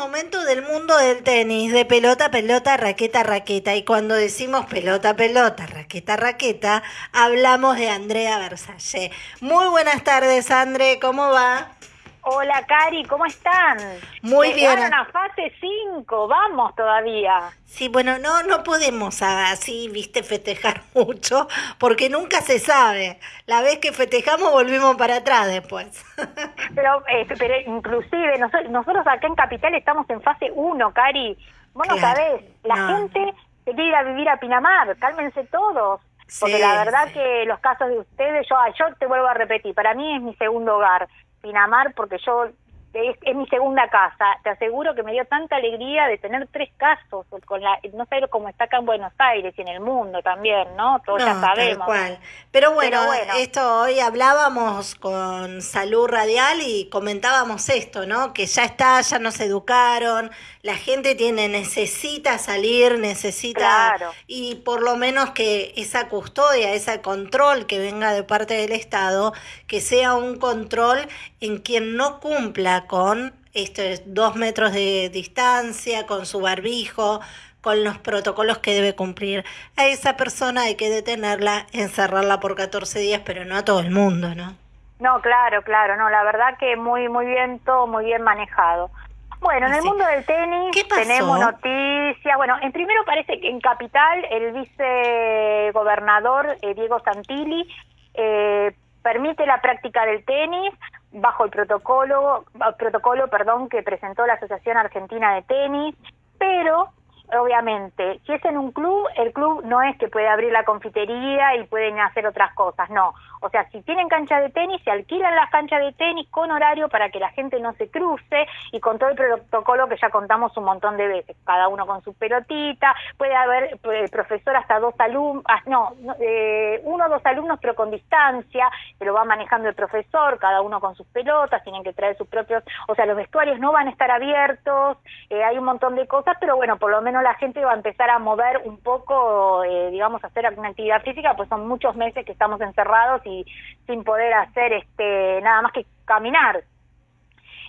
Momento del mundo del tenis, de pelota, pelota, raqueta, raqueta. Y cuando decimos pelota, pelota, raqueta, raqueta, hablamos de Andrea Versalle. Muy buenas tardes, André, ¿cómo va? Hola, Cari, ¿cómo están? Muy bien. a fase 5, vamos todavía. Sí, bueno, no, no podemos así, viste, festejar mucho, porque nunca se sabe. La vez que festejamos volvimos para atrás después. Pero, eh, pero inclusive nosotros, acá en Capital estamos en fase 1, Cari. Vos no sabés, la gente se quiere ir a vivir a Pinamar, cálmense todos. Porque la verdad que los casos de ustedes, yo, yo te vuelvo a repetir, para mí es mi segundo hogar. Pinamar porque yo es, mi segunda casa. Te aseguro que me dio tanta alegría de tener tres casos, con la, no sé cómo está acá en Buenos Aires y en el mundo también, ¿no? Todos ya sabemos. Pero, bueno, esto hoy hablábamos con Salud Radial y comentábamos esto, ¿no? Que ya está, ya nos educaron, la gente tiene, necesita salir, necesita, y por lo menos que esa custodia, ese control que venga de parte del Estado, que sea un control en quien no cumpla con estos dos metros de distancia, con su barbijo, con los protocolos que debe cumplir. A esa persona hay que detenerla, encerrarla por 14 días, pero no a todo el mundo, ¿no? No, claro, claro, no, la verdad que muy, muy bien, todo muy bien manejado. Bueno, en el mundo del tenis tenemos noticias. Bueno, en primero parece que en Capital el vicegobernador eh, Diego Santilli eh, permite la práctica del tenis bajo el protocolo, protocolo perdón, que presentó la Asociación Argentina de Tenis, pero obviamente, si es en un club, el club no es que puede abrir la confitería y pueden hacer otras cosas, no. O sea, si tienen cancha de tenis, se alquilan las canchas de tenis con horario para que la gente no se cruce y con todo el protocolo que ya contamos un montón de veces, cada uno con su pelotita, puede haber eh, profesor hasta dos alumnos, ah, no, eh, uno o dos alumnos pero con distancia, que lo va manejando el profesor, cada uno con sus pelotas, tienen que traer sus propios, o sea, los vestuarios no van a estar abiertos, eh, hay un montón de cosas, pero bueno, por lo menos la gente va a empezar a mover un poco, digamos, a hacer alguna actividad física, pues son muchos meses que estamos encerrados sin poder hacer este nada más que caminar.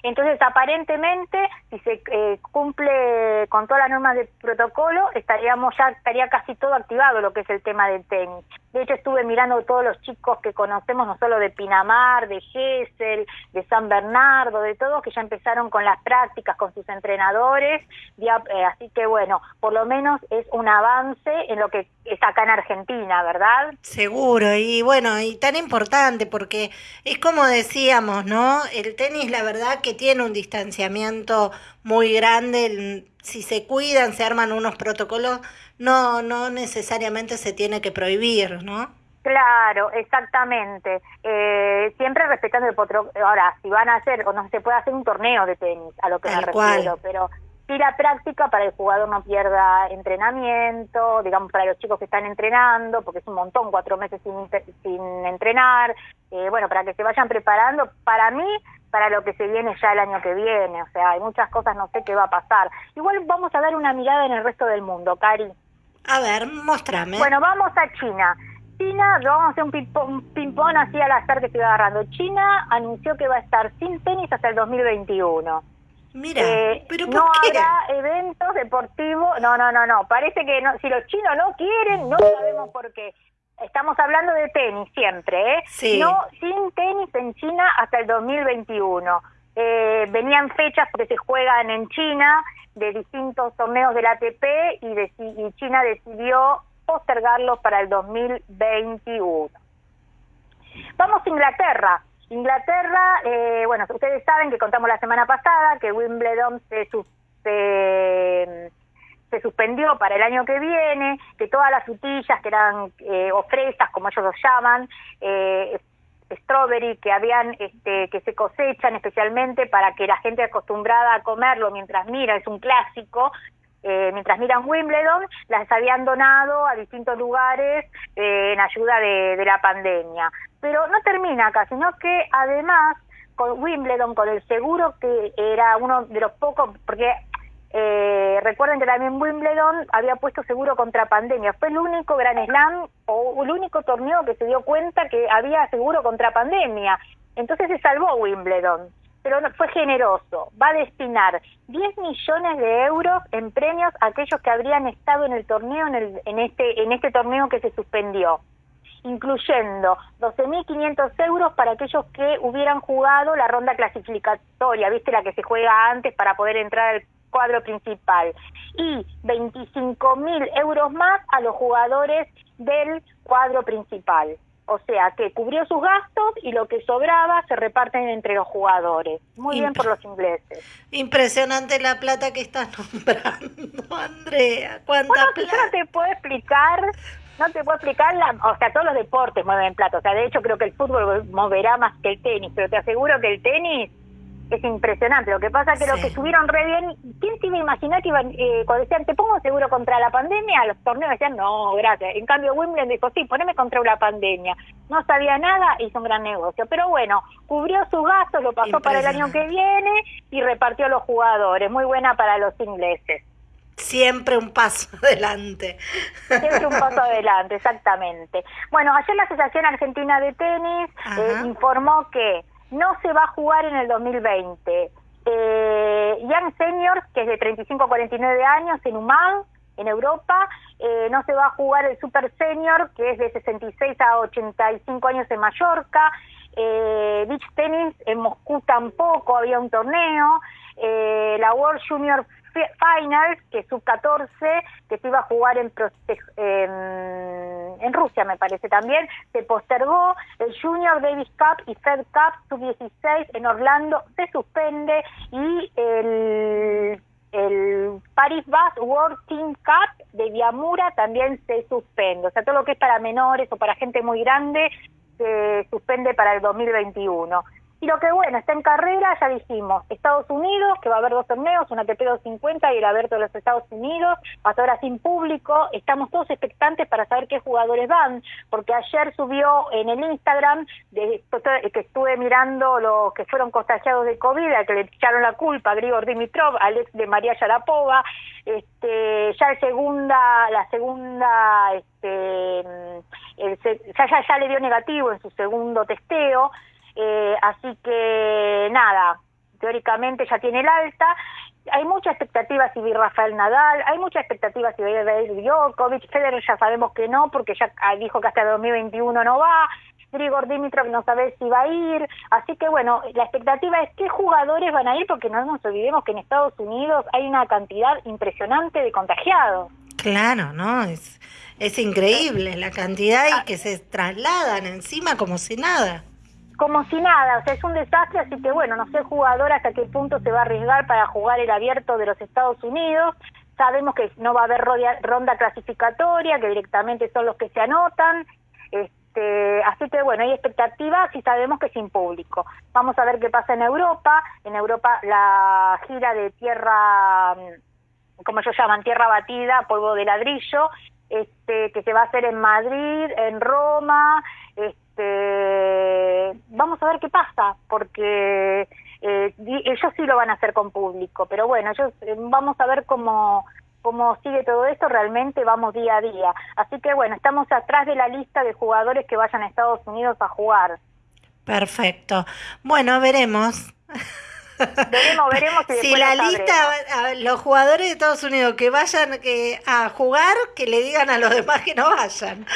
Entonces, aparentemente, si se eh, cumple con todas las normas de protocolo, estaríamos ya estaría casi todo activado lo que es el tema del tenis. De hecho, estuve mirando todos los chicos que conocemos, no solo de Pinamar, de Gesell, de San Bernardo, de todos, que ya empezaron con las prácticas con sus entrenadores. Eh, así que, bueno, por lo menos es un avance en lo que es acá en Argentina, ¿verdad? Seguro, y bueno, y tan importante, porque es como decíamos, ¿no? El tenis, la verdad, que tiene un distanciamiento muy grande. Si se cuidan, se arman unos protocolos no, no necesariamente se tiene que prohibir, ¿no? Claro, exactamente. Eh, siempre respetando el potro. Ahora, si van a hacer, o no se puede hacer un torneo de tenis, a lo que me refiero, pero sí la práctica para el jugador no pierda entrenamiento, digamos, para los chicos que están entrenando, porque es un montón, cuatro meses sin, sin entrenar, eh, bueno, para que se vayan preparando. Para mí, para lo que se viene ya el año que viene, o sea, hay muchas cosas, no sé qué va a pasar. Igual vamos a dar una mirada en el resto del mundo, Cari. A ver, muéstrame. Bueno, vamos a China. China, vamos a hacer un ping-pong así al azar que estoy agarrando. China anunció que va a estar sin tenis hasta el 2021. Mira, eh, pero ¿por no habrá eventos deportivos. No, no, no, no. Parece que no, si los chinos no quieren, no sabemos por qué. Estamos hablando de tenis siempre, ¿eh? Sí. No, sin tenis en China hasta el 2021. Eh, venían fechas porque se juegan en China de distintos torneos del ATP y, y China decidió postergarlos para el 2021. Vamos a Inglaterra. Inglaterra, eh, bueno, ustedes saben que contamos la semana pasada que Wimbledon se, se, suspendió para el año que viene, que todas las frutillas que eran eh, o fresas, como ellos los llaman, eh, strawberry que habían este, que se cosechan especialmente para que la gente acostumbrada a comerlo mientras mira es un clásico eh, mientras miran Wimbledon las habían donado a distintos lugares eh, en ayuda de, de la pandemia pero no termina acá sino que además con Wimbledon con el seguro que era uno de los pocos porque eh, recuerden que también Wimbledon había puesto seguro contra pandemia. Fue el único Gran Slam o el único torneo que se dio cuenta que había seguro contra pandemia. Entonces se salvó Wimbledon. Pero fue generoso. Va a destinar 10 millones de euros en premios a aquellos que habrían estado en el torneo, en, el, en, este, en este torneo que se suspendió, incluyendo 12.500 euros para aquellos que hubieran jugado la ronda clasificatoria, viste la que se juega antes para poder entrar al cuadro principal, y 25.000 euros más a los jugadores del cuadro principal. O sea, que cubrió sus gastos y lo que sobraba se reparten entre los jugadores. Muy bien por los ingleses. Impresionante la plata que estás nombrando, Andrea. ¿Cuánta plata? Yo no te puedo explicar, no te puedo explicar, la, o sea, todos los deportes mueven plata. O sea, de hecho creo que el fútbol moverá más que el tenis, pero te aseguro que el tenis es impresionante. Lo que pasa es que lo que subieron re bien, ¿quién se iba a imaginar que iban, eh, cuando decían, te pongo seguro contra la pandemia, los torneos decían, no, gracias. En cambio, Wimbledon dijo, sí, poneme contra la pandemia. No sabía nada, hizo un gran negocio. Pero bueno, cubrió sus gastos, lo pasó para el año que viene y repartió a los jugadores. Muy buena para los ingleses. Siempre un paso adelante. Siempre un paso adelante, exactamente. Bueno, ayer la Asociación Argentina de Tenis eh, informó que no se va a jugar en el 2020. Eh, Young Seniors, que es de 35 a 49 años en UMAD, en Europa, eh, no se va a jugar el Super Senior, que es de 66 a 85 años en Mallorca, eh, Beach Tennis en Moscú tampoco había un torneo, eh, la World Junior Finals, que es sub-14, que se iba a jugar en, en, Rusia, me parece también, se postergó. El Junior Davis Cup y Fed Cup sub-16 en Orlando se suspende y el, el Paris Bus World Team Cup de Viamura también se suspende. O sea, todo lo que es para menores o para gente muy grande se suspende para el 2021. Y lo que bueno, está en carrera, ya dijimos, Estados Unidos, que va a haber dos torneos, una ATP 250 y el abierto de los Estados Unidos, hasta ahora sin público, estamos todos expectantes para saber qué jugadores van, porque ayer subió en el Instagram, de, que estuve mirando los que fueron contagiados de COVID, a que le echaron la culpa, Grigor Dimitrov, Alex de María Yarapova, este, ya el segunda, la segunda, este, ya, ya, ya le dio negativo en su segundo testeo, eh, así que nada, teóricamente ya tiene el alta. Hay mucha expectativa si vi Rafael Nadal, hay mucha expectativa si va a ir Djokovic, Federer ya sabemos que no, porque ya dijo que hasta el 2021 no va, Grigor Dimitrov no sabe si va a ir, así que bueno, la expectativa es qué jugadores van a ir, porque no nos olvidemos que en Estados Unidos hay una cantidad impresionante de contagiados. Claro, ¿no? Es, es increíble la cantidad y que se trasladan encima como si nada como si nada, o sea, es un desastre, así que bueno, no sé jugador hasta qué punto se va a arriesgar para jugar el abierto de los Estados Unidos. Sabemos que no va a haber ronda clasificatoria, que directamente son los que se anotan. Este, así que bueno, hay expectativas y sabemos que sin público. Vamos a ver qué pasa en Europa. En Europa la gira de tierra, como ellos llaman, tierra batida, polvo de ladrillo, este, que se va a hacer en Madrid, en Roma, este, vamos a ver qué pasa, porque eh, ellos sí lo van a hacer con público, pero bueno, ellos eh, vamos a ver cómo cómo sigue todo esto, realmente vamos día a día. Así que bueno, estamos atrás de la lista de jugadores que vayan a Estados Unidos a jugar. Perfecto. Bueno, veremos. Veremos, veremos si, la lista, los jugadores de Estados Unidos que vayan a jugar, que le digan a los demás que no vayan.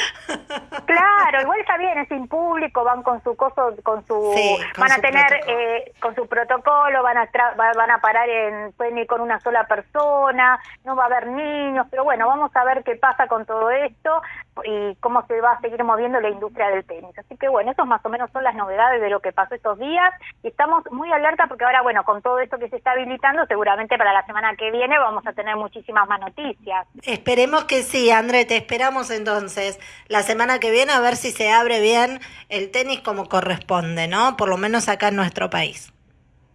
Claro, igual está bien, es sin público, van con su coso, con su, van a tener eh, con su protocolo, van a van a parar en, pueden ir con una sola persona, no va a haber niños, pero bueno, vamos a ver qué pasa con todo esto y cómo se va a seguir moviendo la industria del tenis. Así que bueno, esos más o menos son las novedades de lo que pasó estos días y estamos muy alerta porque ahora, bueno, con todo esto que se está habilitando, seguramente para la semana que viene vamos a tener muchísimas más noticias. Esperemos que sí, André, te esperamos entonces la semana que viene a ver si se abre bien el tenis como corresponde, ¿no? Por lo menos acá en nuestro país.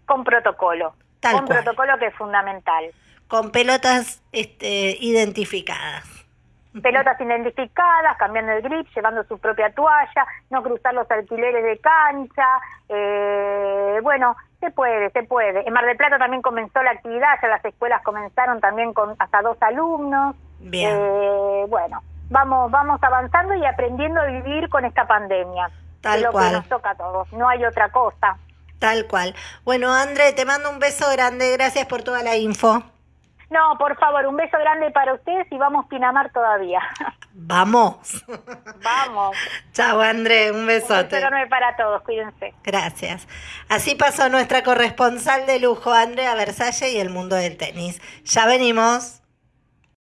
Con protocolo. Tal con protocolo que es fundamental. Con pelotas este, identificadas pelotas identificadas, cambiando el grip, llevando su propia toalla, no cruzar los alquileres de cancha, eh, bueno, se puede, se puede. En Mar del Plata también comenzó la actividad, ya las escuelas comenzaron también con hasta dos alumnos. Bien. Eh, bueno, vamos, vamos avanzando y aprendiendo a vivir con esta pandemia. Tal lo cual. que nos toca a todos, no hay otra cosa. Tal cual. Bueno, André, te mando un beso grande. Gracias por toda la info. No, por favor, un beso grande para ustedes y vamos Pinamar todavía. Vamos. Vamos. Chao, André, un besote. Un beso enorme para todos, cuídense. Gracias. Así pasó nuestra corresponsal de lujo, Andrea Versalle y el mundo del tenis. Ya venimos.